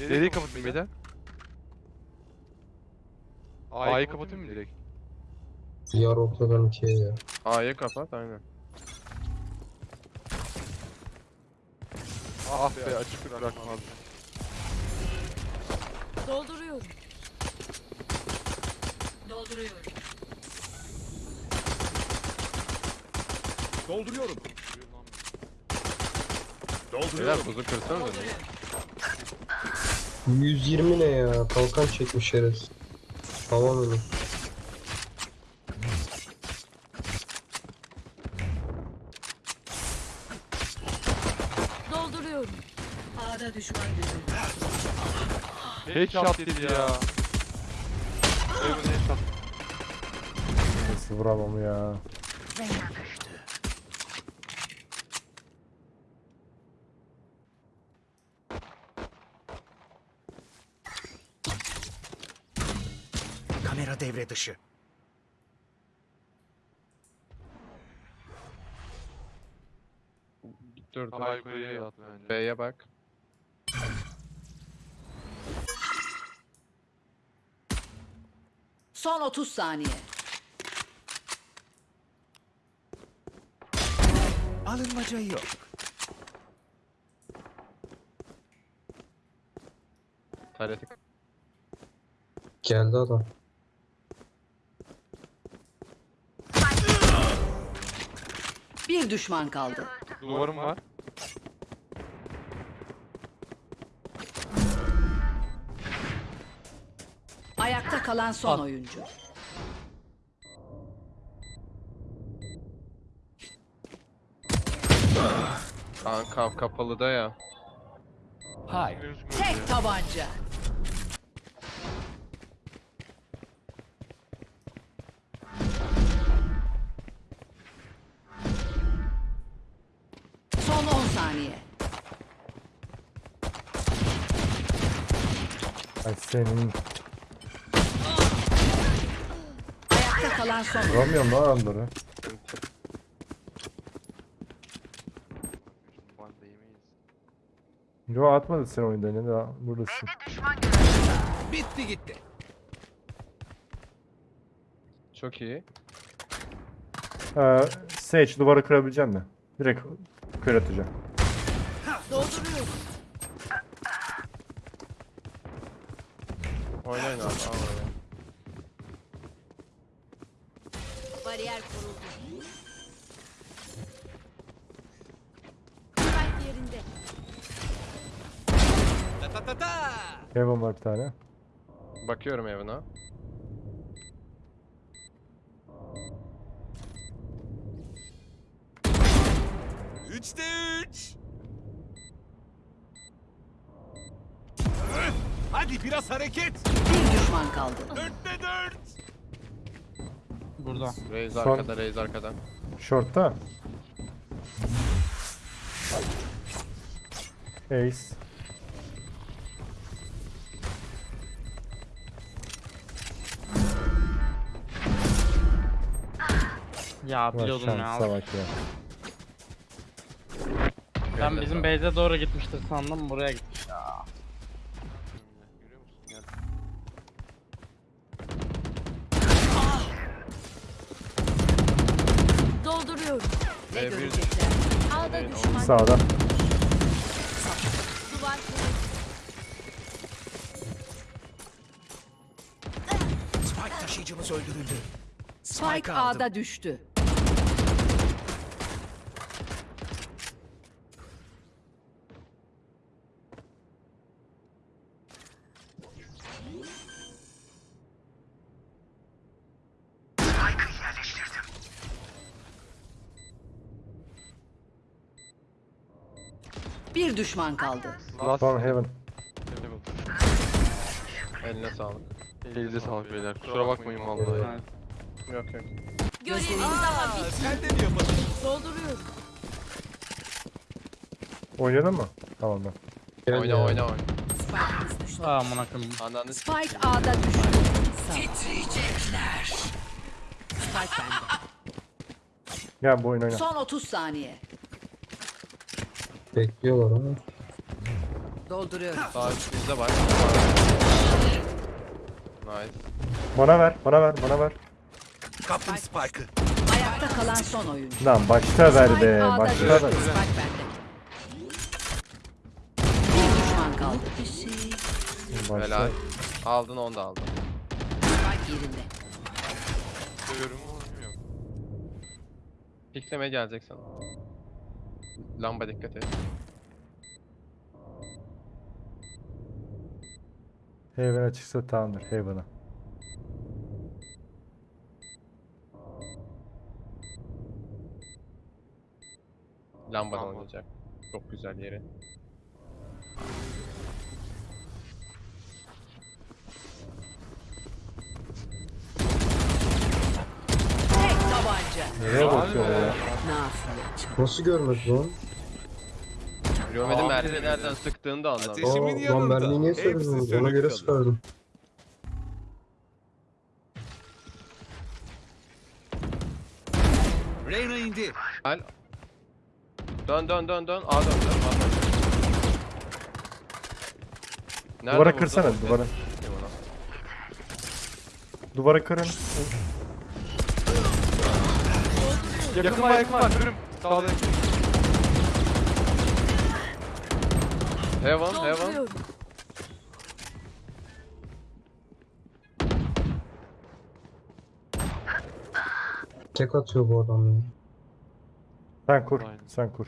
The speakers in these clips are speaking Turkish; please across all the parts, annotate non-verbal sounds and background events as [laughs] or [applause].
Nereye kapatayım beyler? A'yı kapatayım mı direkt? Diğer ortadan ikiye ya. A'yı kapat aynen. Ah be açık bırakmaz. Dolduruyorum. Dolduruyorum. Dolduruyorum. Beyler Dolduruyorum. buzu kırsanız da. 120 ne ya? Kalkan çekmiş şerefsiz. Tamam öyle. Dolduruyorum. A'da düşman görüldü. Headshot dedi ya. Heaven headshot. Nasıl vuramam ya. Kamera devre dışı. Dur. Daha yukarıya yat bence. B'ye bak. Son 30 saniye. Alınmaca yok. Tareti. Geldi adam. Bir düşman kaldı. Duvarım var. Ayakta kalan son oyuncu. Kanka kapalı da ya. Hayır. Tek tabanca. Senin Ayakta kalan son vuramıyorum lan adamları. Yo atmadı sen oyunda ne daha buradasın. Bitti gitti. Çok iyi. Ee, Sage duvarı kırabilecek mi? Direkt kör atacağım. Dolduruyorum. Oynayın abi. Al oraya. Bariyer kuruldu. Spike yerinde. Ta ta ta ta. Heaven var bir tane. Bakıyorum evine. Üçte üç. Hadi biraz hareket. Bir düşman kaldı. Dörtte dört. Burada. Son- arkada, Raze arkada. Short'ta. Ace. Ya Var biliyordum ya. şansa bak ya. Ben bizim base'e doğru gitmiştir sandım buraya gitmiş ya. Görüyor musun? Gel. Dolduruyorum. Ne Ve bir görecekler? Ağda düşman. Sağda. Spike taşıyıcımız öldürüldü. Spike aldım. A'da düştü. Bir düşman kaldı. Last Son Heaven. Eline sağlık. Elinize sağlık beyler. Kusura bakmayın vallahi. Yok yok. Görevimiz daha bitmedi. sen de mi yapadın? Dolduruyorum. Oynadın mı? Tamam ben. Oyna oyna oyna. Spike'ımız düştü. Aa amına koyayım. Ananı Spike A'da düştü. Titriyecekler. Spike bende. Gel bu oyun oyna. Son 30 saniye. Bekliyorlar ama. Dolduruyorum. Sağ üst bizde var. Nice. Bana ver, bana ver, bana ver. Kaptım Spike'ı. Ayakta kalan son oyuncu. Lan başta ver be, Spike A'da başta ver. Spike bende. Bir düşman kaldı. Başta. Helal. Aldın onu da aldın. Spike yerinde. Görüyorum ama yok. Piklemeye gelecek sana. Lamba dikkat et. Heaven'a çıksa tamamdır, Heaven'a. Lambadan Lamba. oynayacak. Çok güzel yeri. Tek tabanca. Nereye bakıyor ya? Nafile. Nasıl görmedi lan? Görmedim mermi nereden sıktığını da anlamadım. Ateş- Eşimin Aa, lan yanında. mermiyi niye Hepsi? Ona sönük göre kalır. sıkardım. Reyna indi. Gel. Dön dön dön dön. A dön dön. A dön. Nerede Duvara vurdun? kırsana, duvara. Duvara kırın. Yakın var yakın var. Görüm. Sağda. Heaven heaven. Tek atıyor bu adam ya. Sen kur, Aynen. sen kur.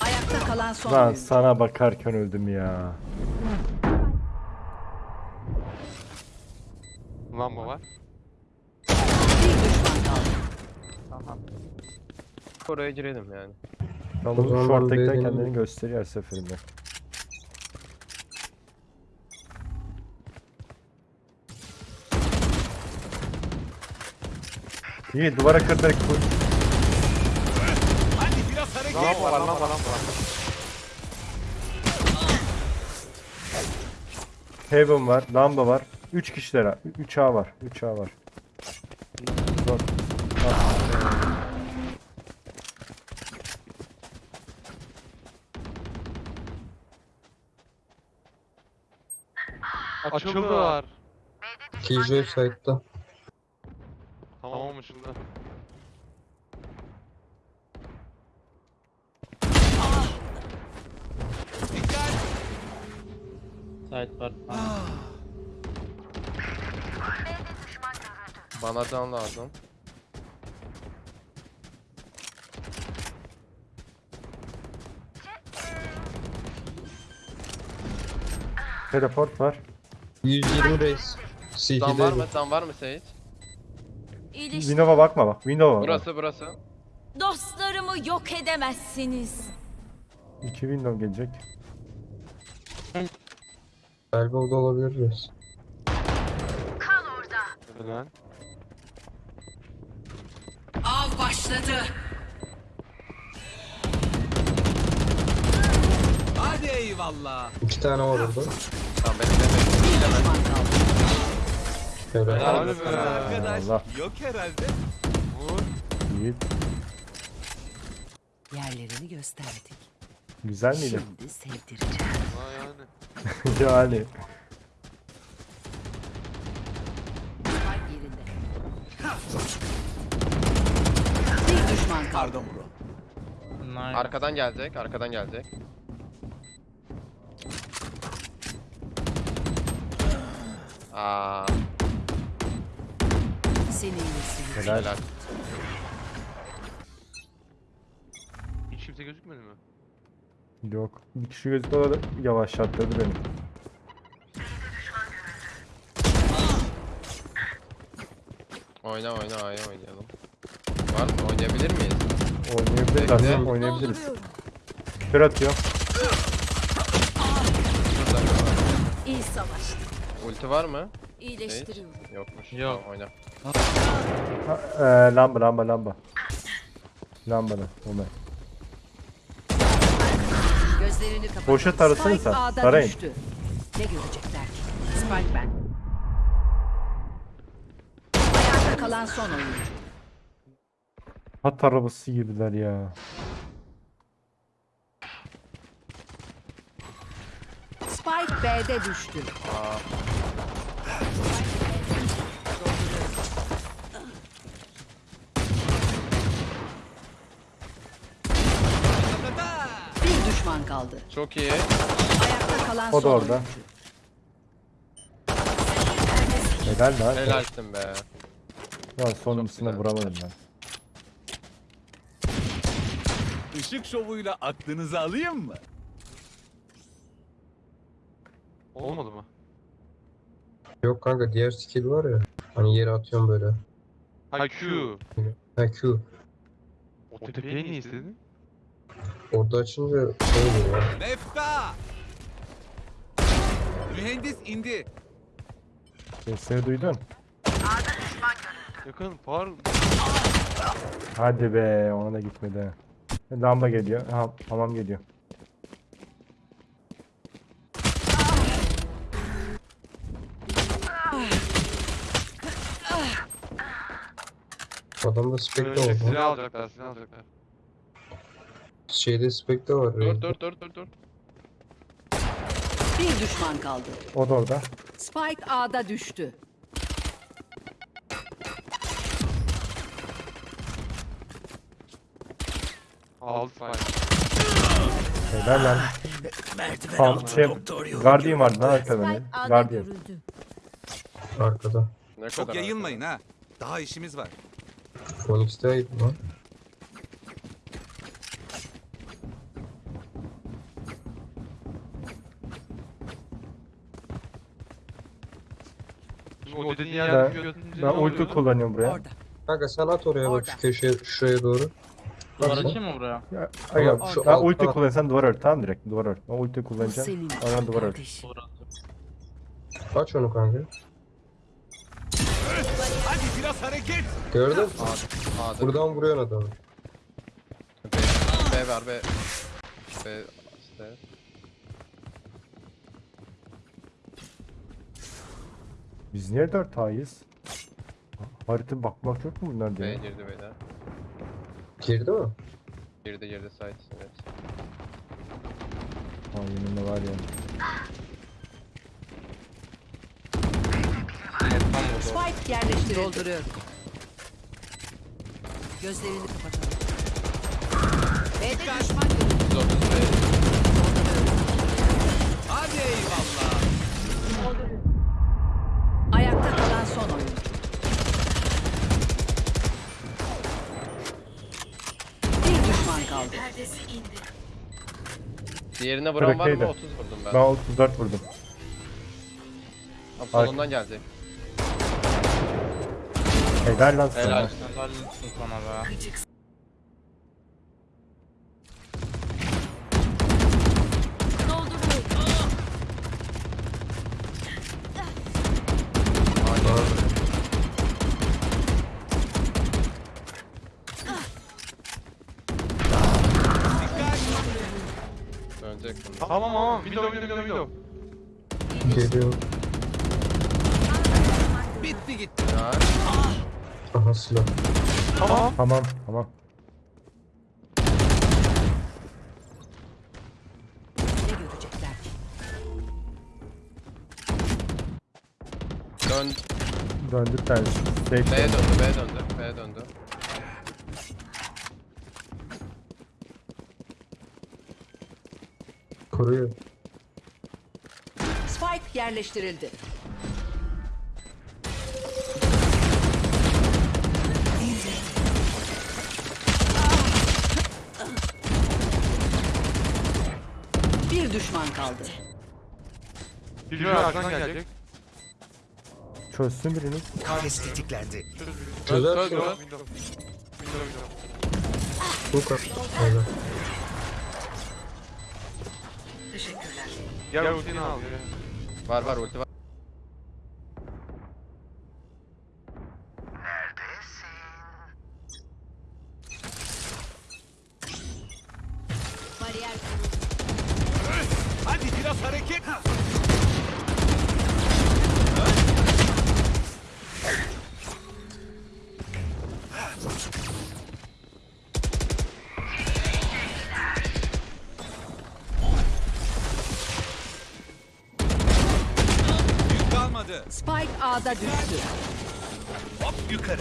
Ayakta kalan son Lan oyuncu. sana bakarken öldüm ya. Lamba var. Bir düşman kaldı. Oraya girelim yani. Tamam, O bu zaman short ben tekten beğendim. kendini gösteriyor her seferinde. İyi duvara kır direkt kur. Hadi biraz hareket. Lamba var lamba lamba lamba. Heaven var, lamba var. 3 kişilere. 3 A var. 3 A var. Açıldılar. TJ site'da. Tamam açıldı. Dikkat. Site var. Bana can lazım. Teleport var. 120 reis. Can var mı? Can var mı Sage? Windows'a bakma bak. Windows'a bak. Burası burası. Dostlarımı yok edemezsiniz. 2 window gelecek. Elbow'da olabilir reis. Helal. Av başladı. Hadi eyvallah. İki tane var orada. Tamam benim. Helal. Be. Arkadaş Allah. yok herhalde. Vur. İyi. Yerlerini gösterdik. Güzel miydi? Şimdi sevdireceğim. Yani. [laughs] yani. Bir düşman kaldı. Arkadan gelecek. Arkadan gelecek. Aa, Seni iyisi. Helal. helal. Hiç kimse gözükmedi mi? Yok. Bir kişi gözüktü o da yavaşlattırdı beni. Oyna oyna A'ya oynayalım. Var mı? Oynayabilir miyiz? Oynayabiliriz aslında oynayabiliriz. Kör atıyor. İyi savaş. Ulti var mı? İyileştiriyorum. Yokmuş. Yok. Tamam, oyna. Ha, eee, lamba lamba lamba. Ona. Gözlerini kapat. Boşa Spike sen. Tarayın. düştü. Ne görecekler ki? Spike ben. Ayakta kalan son oyuncu. At arabası gibiler ya. Spike B'de düştü. Aa. Bir düşman kaldı. Çok iyi. Ayakta kalan O da son orada. oyuncu. Helal lan. Helalsin be. Lan sonuncusuna güzel. vuramadım ben. Işık şovuyla aklınızı alayım mı? Olmadı mı? Yok kanka diğer skill var ya. Hani yere atıyorum böyle. Ha Q. Ha Q. O tepeyi niye istedin? Orada açınca şey oluyor ya. Mefta! Mühendis indi. Sesleri duydun. Yakın par. Hadi be ona da gitmedi. Lamba geliyor. Ha, hamam geliyor. Adamda Böyle var. silah lan. alacaklar silah alacaklar. Şeyde Spectre var. Dur raid'de. dur dur dur dur. Bir düşman kaldı. O da orada. Spike A'da düştü. Aldı spike. Helal lan. Tam şey, Guardian vardı lan arkada benim. Guardian. Arkada. Ne Çok kadar yayılmayın ha. Daha işimiz var. Onyx'teydi lan. O dediğin Ben, götünce ben ulti kullanıyorum buraya. Orada. Kanka sen at oraya bak Orada. şu köşeye şuraya doğru. Duvar Bak, açayım mı buraya? Ya, Şu ben alt- ulti alt- kullanırsan duvar ört. Tamam direkt duvar ört. Ben ulti Bu kullanacağım. senin Oradan duvar ört. kardeşim. Aç onu kanka. Hadi biraz hareket. Gördün mü? A'da. A'da. Buradan vuruyorsun adamı. B, B var B. B işte. Biz niye dört A'yız? Harita bakmak yok mu bunlar B diye? girdi beyler. Girdi mi? Girdi girdi site evet. Ha yeminle var ya. Spike yerleştirildi. Dolduruyorum. Gözlerini kapatalım. B'de düşman görüldü. 130 B. Hadi eyvallah. Ayakta kalan son oyuncu. Bir düşman kaldı. Diğerine vuran var Bırakaydı. mı? 30 vurdum ben. Ben 34 vurdum. Abi solundan gelecek. Helal lan sana. Helal. Helal olsun sana be. Dönecek bunlar. Tamam tamam. Window window window. Geliyor. Bitti gitti. Ya. Aha silah. Tamam. Tamam tamam. Ne görecekler ki? Dön. Döndük tanesi. Safe B döndü. döndü B döndü. B döndü. Koruyor. Spike yerleştirildi. Düşman kaldı. Bir gün arkadan gelecek. Çözsün biriniz. Kafes tetiklendi. Çözer çöz. Window. Window. Bu kadar. Öyle. Gel ultini al. Var var ulti var. A'da düştü. Hop yukarı.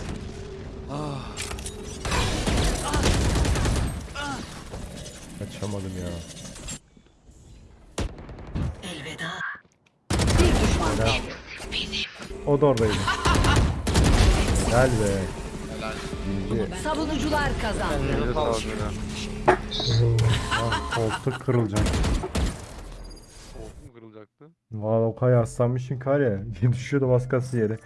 Kaçamadım ya. Bir düşman kaldı. O da oradaydı. Helal be. Helal. Savunucular kazandı. Sizin. Ah, koltuk kırılacak. Valla o kadar yaslanmışsın kar ya. [laughs] Düşüyordu baskası yere.